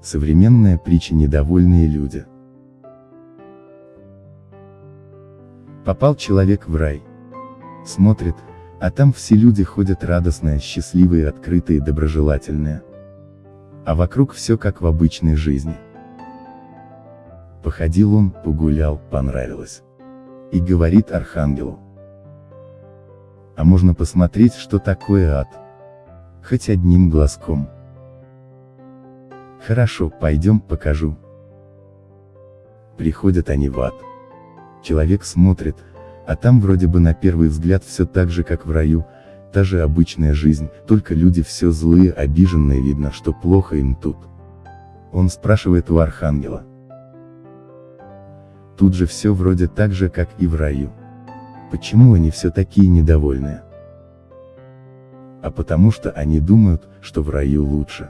Современная притча «Недовольные люди». Попал человек в рай. Смотрит, а там все люди ходят радостные, счастливые, открытые, доброжелательные. А вокруг все как в обычной жизни. Походил он, погулял, понравилось. И говорит архангелу. А можно посмотреть, что такое ад? Хоть одним глазком. Хорошо, пойдем покажу. Приходят они в ад. Человек смотрит, а там вроде бы на первый взгляд все так же как в раю, та же обычная жизнь, только люди все злые, обиженные, видно, что плохо им тут. Он спрашивает у архангела. Тут же все вроде так же, как и в раю. Почему они все такие недовольные? А потому что они думают, что в раю лучше.